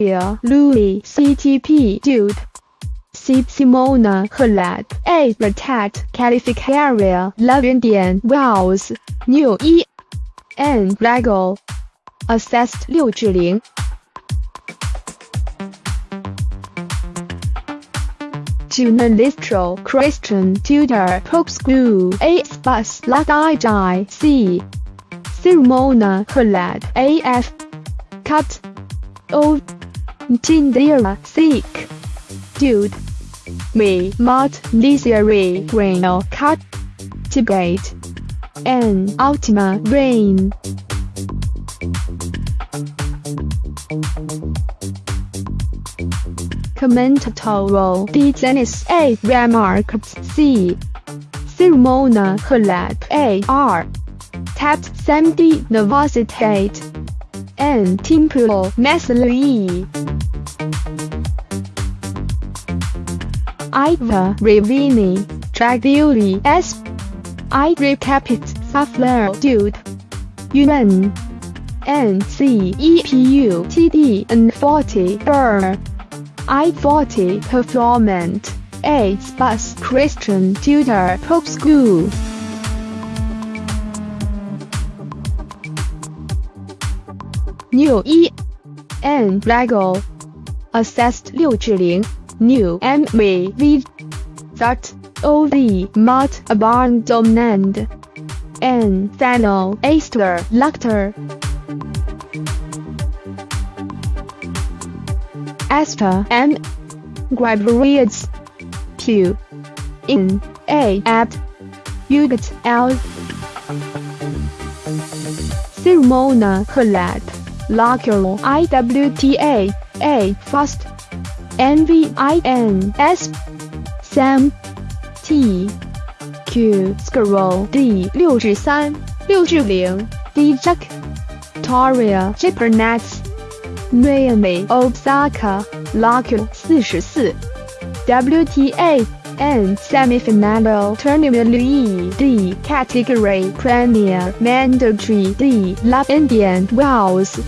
Latvia, Louis, CTP, Dude. C. Simona Halep, A. Ratat, Calificaria, Lavindian, Wells, New E. N. Regal. Assessed 六至零。Giornalistro Christian Tutor Pope School A. Spus Ladai C. Simona Halep A.F. Cut O. Tindera Seek Dude Me Mart Lizary Grail Cut Tibet N. Ultima Rain Commentator D. Dennis A. Remarks C. Simona Halep A. R. Tapped Sam D. Novositate N. Iva Ravini Draguli S. I. Recapit Safler Dude Yuan N. C. E P U T D N 40 Burr I-40 Performant A Bus Christian Tutor Pope School. New E. N. Regal Assessed 6至0 New M V V That O V Mart Abandoned N Thano Aster Luctor Asta M. Gregorius Q. In A. Apt Ugat L. Simona Halep Locker IWTA A. Fast NVINS Sam T Q Scroll D 六至三六至零 D Jack Toria j a p e r n e t Naomi Osaka Lucky 四十四 W T A N and semifinal tournament lead D category premier mandatory D Love Indian Wells